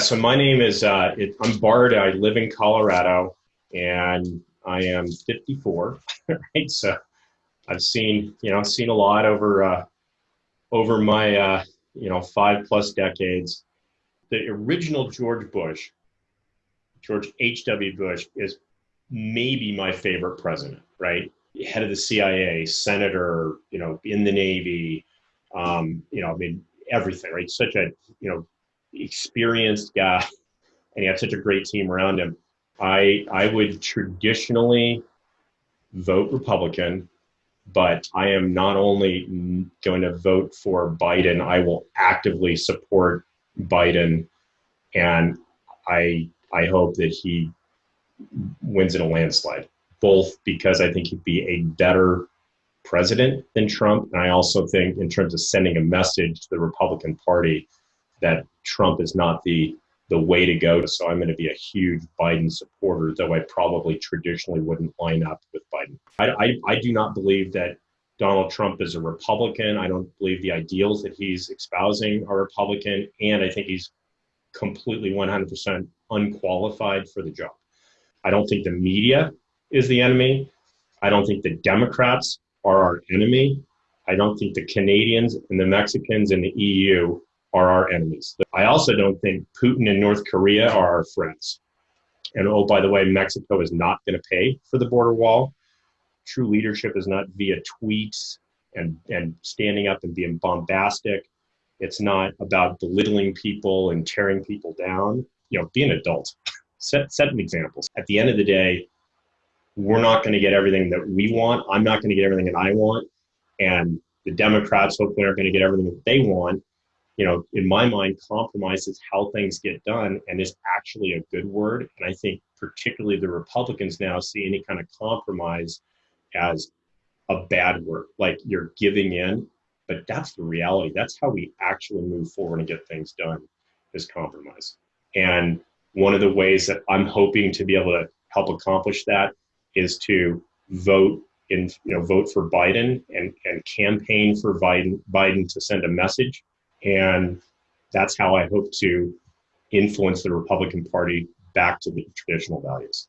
So my name is uh, it, I'm Bart. I live in Colorado, and I am 54. Right, so I've seen you know seen a lot over uh, over my uh, you know five plus decades. The original George Bush, George H. W. Bush, is maybe my favorite president. Right, head of the CIA, senator, you know, in the Navy. Um, you know, I mean everything. Right, such a you know experienced guy, and he had such a great team around him. I I would traditionally vote Republican, but I am not only going to vote for Biden, I will actively support Biden, and I I hope that he wins in a landslide. Both because I think he'd be a better president than Trump, and I also think in terms of sending a message to the Republican Party that Trump is not the the way to go. So I'm going to be a huge Biden supporter, though I probably traditionally wouldn't line up with Biden. I, I, I, do not believe that Donald Trump is a Republican. I don't believe the ideals that he's espousing are Republican. And I think he's completely 100% unqualified for the job. I don't think the media is the enemy. I don't think the Democrats are our enemy. I don't think the Canadians and the Mexicans and the EU are our enemies. I also don't think Putin and North Korea are our friends. And oh, by the way, Mexico is not going to pay for the border wall. True leadership is not via tweets and, and standing up and being bombastic. It's not about belittling people and tearing people down. You know, be an adult. set, set an examples. At the end of the day, we're not going to get everything that we want. I'm not going to get everything that I want. And the Democrats hopefully aren't going to get everything that they want you know, in my mind, compromise is how things get done and is actually a good word. And I think particularly the Republicans now see any kind of compromise as a bad word, like you're giving in. But that's the reality. That's how we actually move forward and get things done is compromise. And one of the ways that I'm hoping to be able to help accomplish that is to vote in, you know, vote for Biden and, and campaign for Biden, Biden to send a message and that's how I hope to influence the Republican Party back to the traditional values.